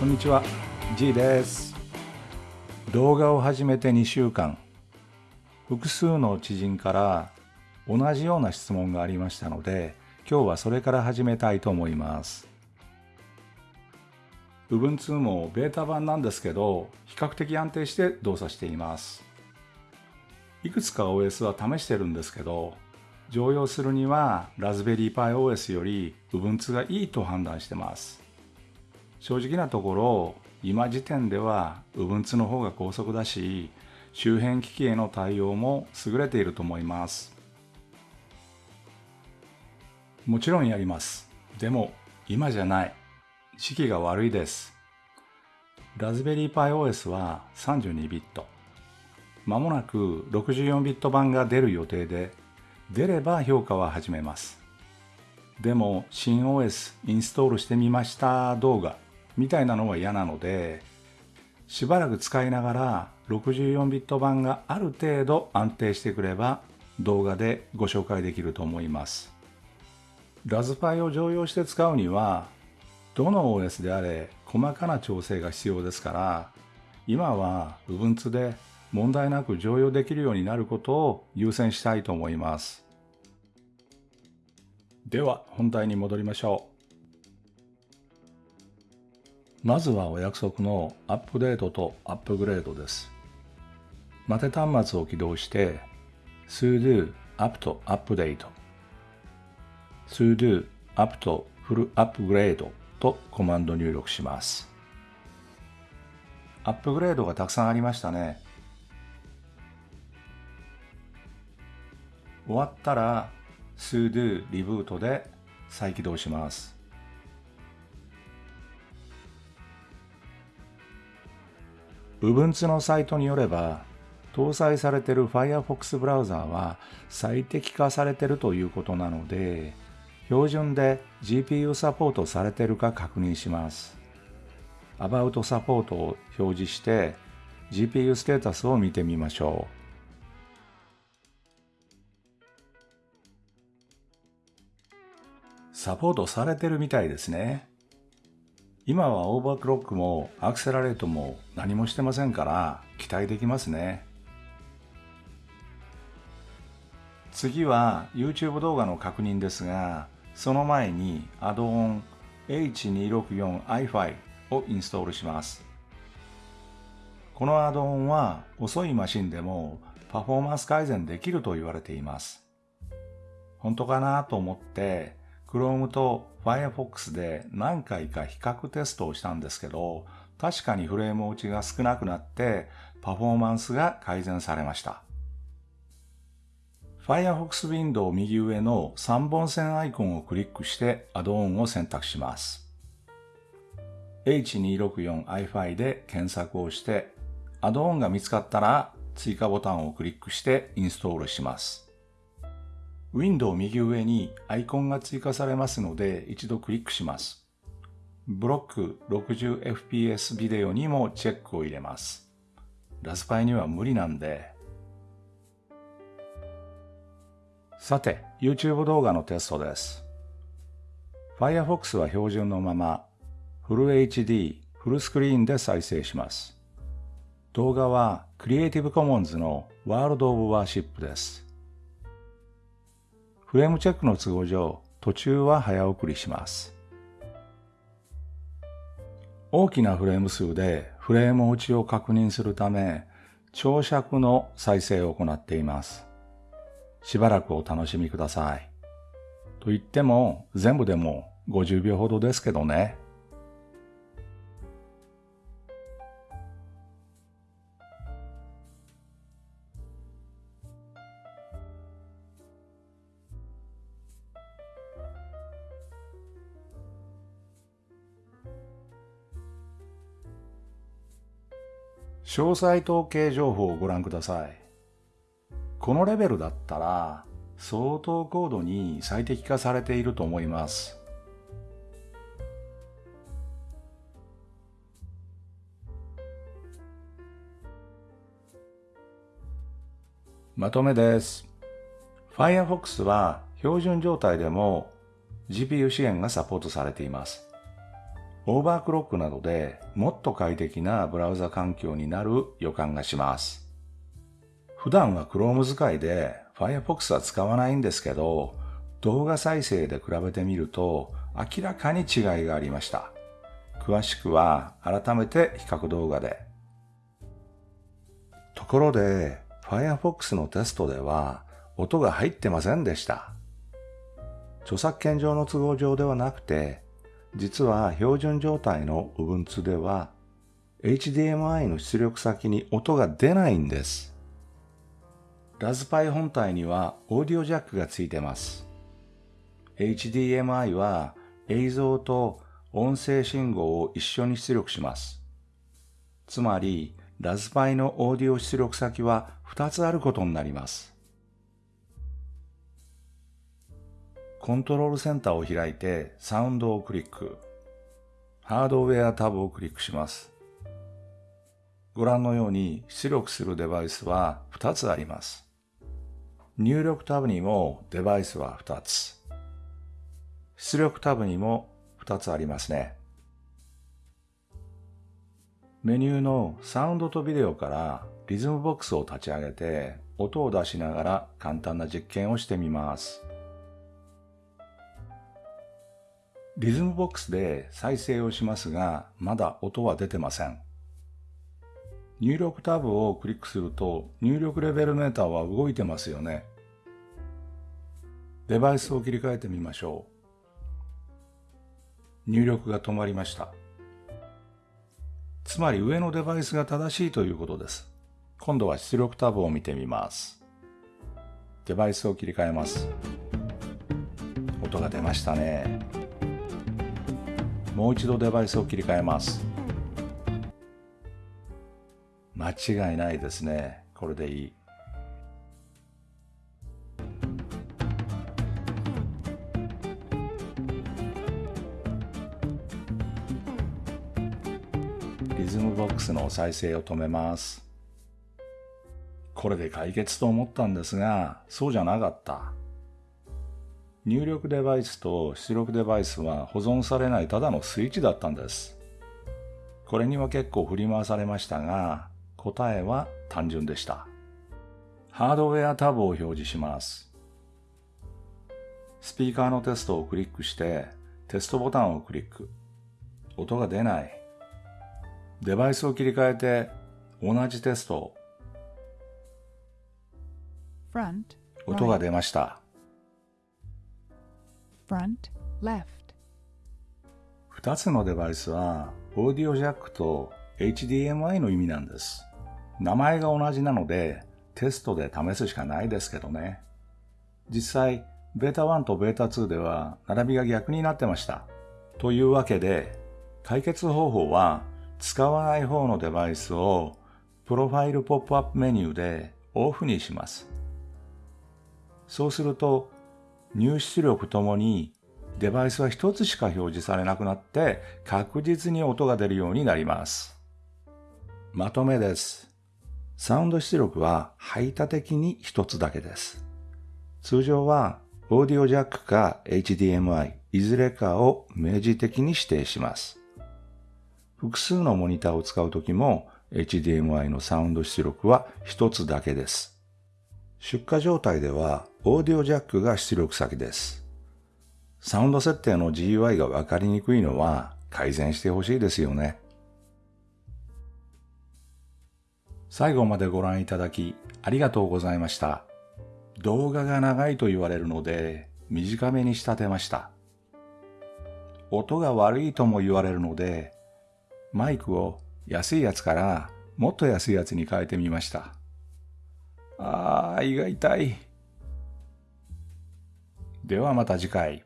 こんにちは。G です。動画を始めて2週間。複数の知人から同じような質問がありましたので今日はそれから始めたいと思います。Ubuntu もベータ版なんですけど比較的安定して動作しています。いくつか OS は試してるんですけど常用するにはラズベリーパイ OS より Ubuntu がいいと判断してます。正直なところ、今時点では Ubuntu の方が高速だし、周辺機器への対応も優れていると思います。もちろんやります。でも今じゃない。時期が悪いです。ラズベリーパイ OS は32ビット。まもなく64ビット版が出る予定で出れば評価は始めます。でも新 OS インストールしてみました動画みたいなのは嫌なのでしばらく使いながら64ビット版がある程度安定してくれば動画でご紹介できると思います。ラズパイを常用して使うにはどの OS であれ細かな調整が必要ですから今は Ubuntu で問題なく常用できるようになることを優先したいと思います。では本題に戻りましょう。まずはお約束のアップデートとアップグレードです。待て端末を起動して sudo apt update sudo apt full upgrade とコマンド入力します。アップグレードがたくさんありましたね。終わったら sudo リブートで再起動します。Ubuntu のサイトによれば、搭載されている Firefox ブラウザーは最適化されているということなので、標準で GPU サポートされているか確認します。About サポートを表示して GPU ステータスを見てみましょう。サポートされてるみたいですね。今はオーバークロックもアクセラレートも何もしてませんから期待できますね。次は YouTube 動画の確認ですが、その前にアドオン H264iFi をインストールします。このアドオンは遅いマシンでもパフォーマンス改善できると言われています。本当かなと思って Chrome と Firefox で何回か比較テストをしたんですけど、確かにフレーム落ちが少なくなってパフォーマンスが改善されました。Firefox ウィンドウ右上の3本線アイコンをクリックしてアドオンを選択します。H264iFi で検索をしてアドオンが見つかったら追加ボタンをクリックしてインストールします。ウィンドウ右上にアイコンが追加されますので一度クリックします。ブロック 60fps ビデオにもチェックを入れます。ラズパイには無理なんで。さて、YouTube 動画のテストです。Firefox は標準のまま、フル HD、フルスクリーンで再生します。動画は Creative Commons の World of Worship です。フレームチェックの都合上、途中は早送りします。大きなフレーム数でフレーム落ちを確認するため、長尺の再生を行っています。しばらくお楽しみください。と言っても全部でも50秒ほどですけどね。詳細統計情報をご覧ください。このレベルだったら相当高度に最適化されていると思います。まとめです。Firefox は標準状態でも GPU 支援がサポートされています。オーバークロックなどでもっと快適なブラウザ環境になる予感がします。普段は Chrome 使いで Firefox は使わないんですけど、動画再生で比べてみると明らかに違いがありました。詳しくは改めて比較動画で。ところで Firefox のテストでは音が入ってませんでした。著作権上の都合上ではなくて、実は標準状態の Ubuntu では HDMI の出力先に音が出ないんです。ラズパイ本体にはオーディオジャックがついてます。HDMI は映像と音声信号を一緒に出力します。つまり、ラズパイのオーディオ出力先は2つあることになります。コントロールセンターを開いてサウンドをクリック。ハードウェアタブをクリックします。ご覧のように出力するデバイスは2つあります。入力タブにもデバイスは2つ。出力タブにも2つありますね。メニューのサウンドとビデオからリズムボックスを立ち上げて音を出しながら簡単な実験をしてみます。リズムボックスで再生をしますがまだ音は出てません。入力タブをクリックすると入力レベルメーターは動いてますよね。デバイスを切り替えてみましょう。入力が止まりました。つまり上のデバイスが正しいということです。今度は出力タブを見てみます。デバイスを切り替えます。音が出ましたね。もう一度デバイスを切り替えます。間違いないですね。これでいい。リズムボックスの再生を止めます。これで解決と思ったんですが、そうじゃなかった。入力デバイスと出力デバイスは保存されないただのスイッチだったんです。これには結構振り回されましたが、答えは単純でした。ハードウェアタブを表示します。スピーカーのテストをクリックして、テストボタンをクリック。音が出ない。デバイスを切り替えて、同じテスト。音が出ました。2つのデバイスは、オーディオジャックと HDMI の意味なんです。名前が同じなのでテストで試すしかないですけどね。実際、ベータ1とベータ2では並びが逆になってました。というわけで、解決方法は使わない方のデバイスをプロファイルポップアップメニューでオフにします。そうすると入出力ともにデバイスは一つしか表示されなくなって確実に音が出るようになります。まとめです。サウンド出力は排他的に一つだけです。通常はオーディオジャックか HDMI いずれかを明示的に指定します。複数のモニターを使うときも HDMI のサウンド出力は一つだけです。出荷状態ではオーディオジャックが出力先です。サウンド設定の GUI がわかりにくいのは改善してほしいですよね。最後までご覧いただきありがとうございました。動画が長いと言われるので短めに仕立てました。音が悪いとも言われるのでマイクを安いやつからもっと安いやつに変えてみました。ああ、胃が痛い。ではまた次回。